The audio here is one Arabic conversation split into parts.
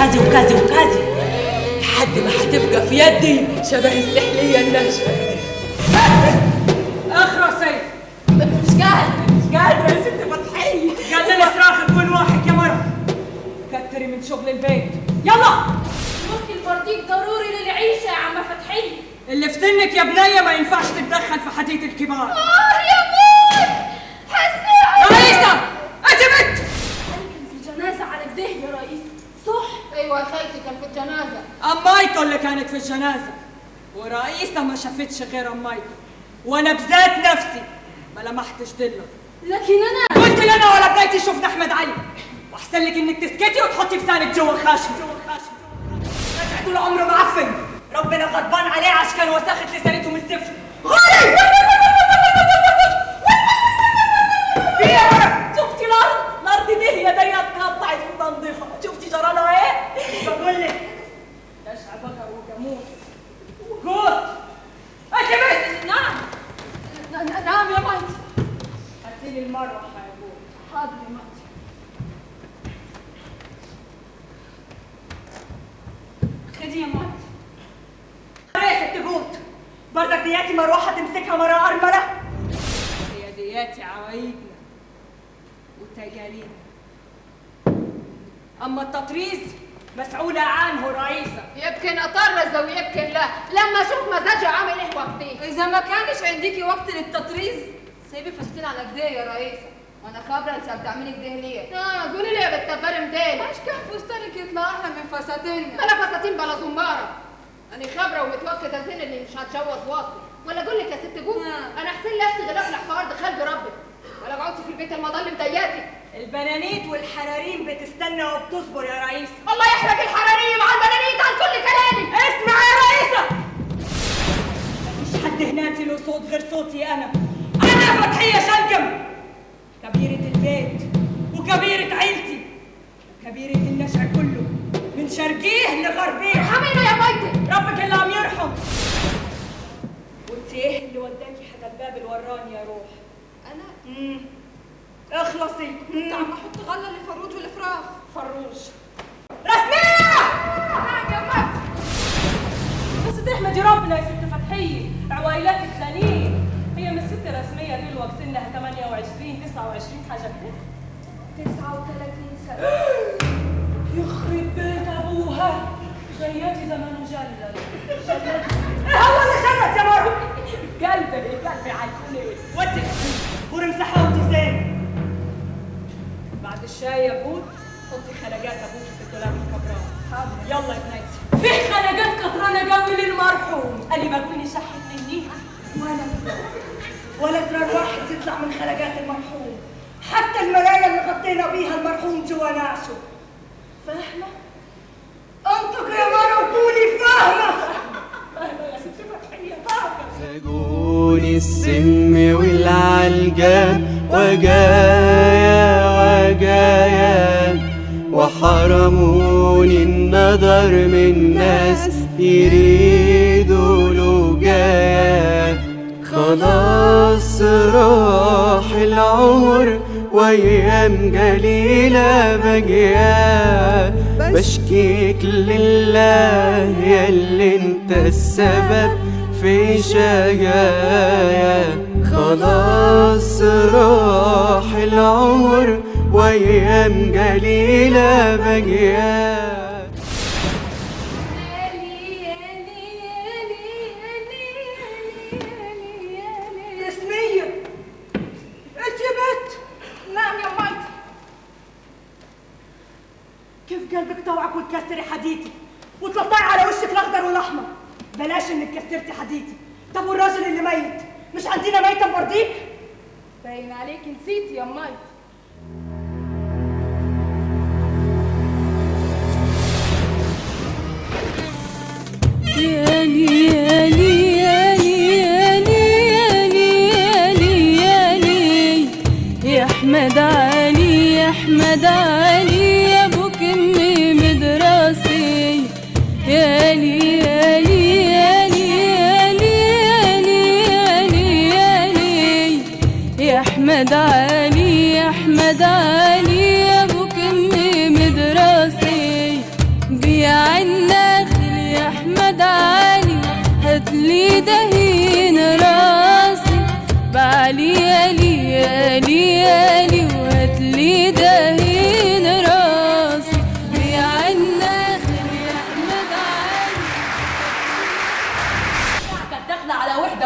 وكذا وكذا وكذا لحد ما هتبقى في يدي شبه السحلية الناشفة اخرس سيد. مش قادرة مش قادرة يا ست فتحية. قال لنا صراخ كل واحد يا مرة. كتري من شغل البيت. يلا. ممكن البرديك ضروري للعيشة يا عم فتحية. اللي في سنك يا بنية ما ينفعش تتدخل في حديث الكبار. آه. في الجنازة. أمايته اللي كانت في الجنازة؟ ورئيسة ما شافتش غير أمايته وأنا بذات نفسي ما لمحتش دله لكن أنا قلت لي أنا ولا بدايتي شفنا أحمد علي. وأحسن لك إنك تسكتي وتحطي لسانك جوا خشم جوا خشم. رجع طول عمره معفن ربنا غضبان عليه عشان كان وساخة لسانته من الزفت غالي! في يا مرة شفتي الأرض؟ الأرض دي هي دي اتقطعت في تنظيفها شفتي جرالها هاتي لي المروحة يا أبوي حاضر يا مايتي خدي يا ريحة تبوت برضك دياتي مروحة تمسكها مرة أرملة هي دياتي عوايدنا وتجارينا أما التطريز مسؤولة عنه رئيسة يمكن اطرز ويمكن لا. لما أشوف مزاجي عامل إيه وقتي؟ إذا ما كانش عنديكي وقت للتطريز. سيبي فستين على كده يا رئيسة. وأنا خابره أنت بتعملي كده ليه؟ آه قولي لي يا بنت البر مدين مش كان فستانك يطلع أحلى من فساتيننا. بلا فساتين بلا زماره أنا خابره ومتوكده زين إني مش هتجوز واصل. ولا أقول لك يا ست جوز آه. أنا أحسن لي أشتغل أقلع في ارض خلق ربك ولا قعدتي في البيت المضل مضيقتي البنانيت والحراريم بتستنى وبتصبر يا رئيسة. الله يحرق الحراريم على البنانيت على كل كلامي. اسمع يا رئيسة! مفيش حد هناك له صوت غير صوتي أنا. فتحية شنكم كبيرة البيت وكبيرة عيلتي. وكبيرة النشع كله من شرقيه لغربيه. ارحمينا يا ميتي ربك اللي عم يرحم. وانت إيه اللي وداكي حدا الباب الوراني يا روح. أنا؟ مم. اخلصي. كنت عم أحط غلة للفروج والفراخ. فروج. رسمية! يا بس تحمدي ربنا يا ست فتحية. عوائلاتك ثانيين رسمية دي الوقت سنها 28 29 حاجة كده. 39 سنة. يخرب بيت أبوها. جياتي زمان مجلل إيه هو اللي شمت يا مرة قلبي قلبي عالكل ودي. ورمسحها زين. بعد الشاي يا بود حطي خلقات أبوك في الدولاب الكبران حاضر يلا يا بنيتي في خلقات كترانة قوي للمرحوم. لي ما تكوني شحت منيها ولا ولا زرار واحد يطلع من خلقات المرحوم. حتى المرايا اللي غطينا بيها المرحوم جوا نعشه فاهمة؟ انطق يا مرة وقولي فاهمة. فاهمة يا ست فتحية فاهمة سجون السم والعلجان وجايا وجايا وحرموني النظر من ناس يريدوا خلاص راح العمر وايام قليلة بجيا بشكيك لله يا اللي انت السبب في شجايا خلاص راح العمر وايام قليلة بجيا وتكسري حديتي وتلطعي على وشك الأخضر والأحمر. بلاش إنك كسرتي حديتي طب والراجل اللي ميت؟ مش عندنا ميتة برضيك باين عليك نسيتي يا ميتي يالي يالي يالي يالي يالي يالي. يا أحمد علي يا أحمد علي. يالي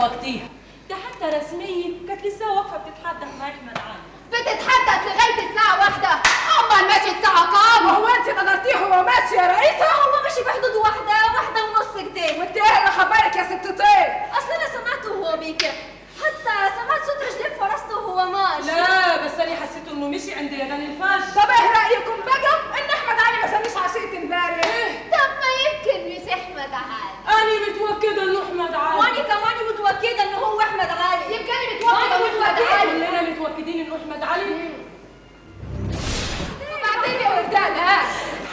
وقتها ده حتى رسميا كانت لسه واقفة بتتحدث مع أحمد علي. بتتحدث لغاية الساعة واحدة. امال ماشي الساعة كام هو أنت نظرتيه هو ماشي يا رئيسة هو ماشي بحدود واحدة واحدة ونص كده وانت إيه اللي خبرك يا ست طير أصل أنا سمعته وهو بيكح حتى سمعت صوت رجلين فرسته وهو ماشي. لا بس أنا حسيت إنه مشي عند يدان الفجر طب إيه رأيكم بقى؟ إن أحمد علي ما سميش عشيه امبارح مش احمد علي أنا متوكدة إنه أحمد علي وأنا كمان متوكدة إنه هو أحمد علي يمكن أنا متوكده وأنا انه أحمد علي كلنا متوكدين إنه أحمد علي وبعدين يا وردان ها؟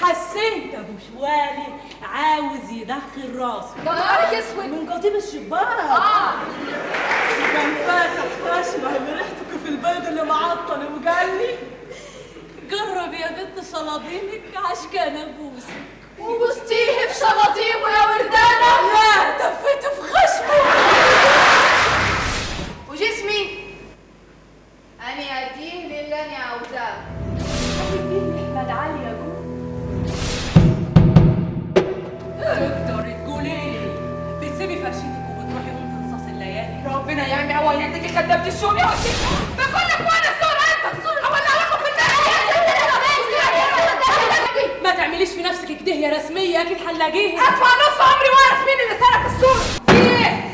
حسيت أبو شوالي عاوز يدخل راسه. ده نهارك اسود من قضيب الشباك آه. كان فاتح اشبه بريحتك في البيض اللي معطل. وقال لي جرب يا بنت صلاطينك عشان ابوسك وبوستيه في ربنا يعمي عوايدك خدمت الشوم يا وشي بقول لك وأنا الصورة انت الصورة ولا لكم في ما تعمليش في نفسك كده يا رسميه أكيد هنلاقيها ادفع نص عمري واعرف مين اللي سرق إيه؟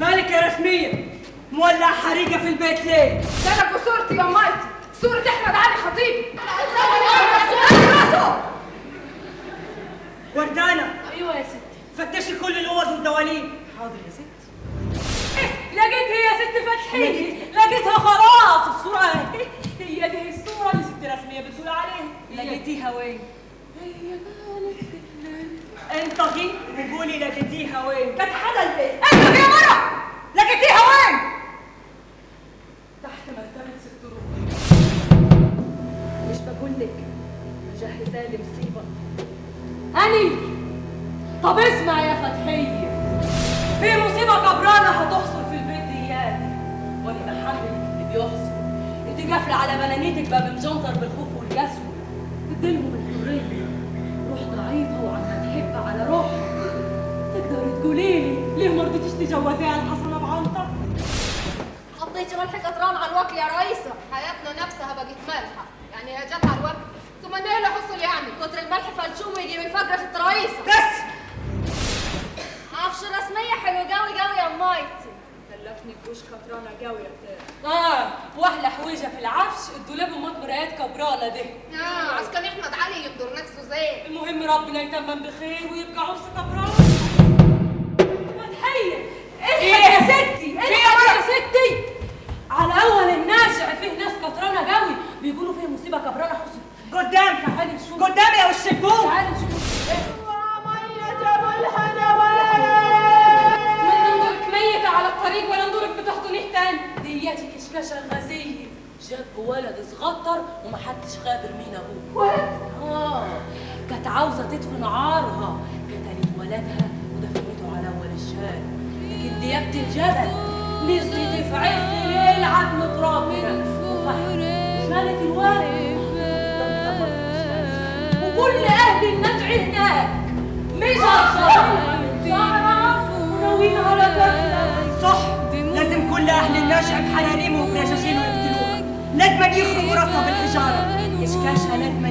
مالك يا رسمية مولع حريقة في البيت ليه؟ سرقوا صورتي يا مايتي صورة احمد علي خطيبي وردانة أيوه يا ستي فتشي كل الأوض والدواليب حاضر يا ستي لقيتها يا ست فتحي لقيتها خلاص الصورة اهي. هي دي الصورة اللي ست رسمية بتقول عليها لقيتيها وين؟ هي كانت في الليل انطقي وقولي لقيتيها وين؟ كانت حدا البيت انت يا مرة قافلة على بنانيتك باب مجنطر بالخوف والقسوة تديلهم الحرية. روح ضعيفة وعم تحب على روحها تقدري تقولي لي ليه ما رضيتيش تجوزيها؟ الحسنة بعنطر؟ حطيتي ملح كتران على الوكل يا رئيسة. حياتنا نفسها بقت مالحة. يعني هي جت على الوكل. ثم إيه اللي حصل يعني؟ كتر الملح فلشوم ويجي من فجرة في الرئيسة. بس! عفش رسمية حلو قوي قوي يا مايتي كلفني بوش كبرانة قوي يا بتاع آه وأحلى حويجة في العفش الدولاب امات مرايات كبرانة دي. آه عسكر أحمد علي يقدر نفسه زين المهم ربنا يتمم بخير ويبقى عرس كبرانة فتحية إيه؟ يا ستي. إيه يا ستي؟ على أول الناشع فيه ناس كترانة قوي بيقولوا فيه مصيبة كبرانة حصل قدام تعالي نشوف. قدام يا وش البوم تعالي نشوف. من كشكشة غازية جاب ولد صغطر ومحدش خابر مين ابوه آه. كانت عاوزة تدفن عارها. قتلت ولدها ودفنته على أول الشارع. لكن ديابة الجبل. نزلت في عز الليل عدم ترابنا شالت الولد. وكل أهل النجع هناك. مش تعرف وناويين على قتلك صح. كل أهل النشع بحراريم وبرشاشين ويقتلوها لازم يخرجوا راسها بالحجارة. كشكاشها لازم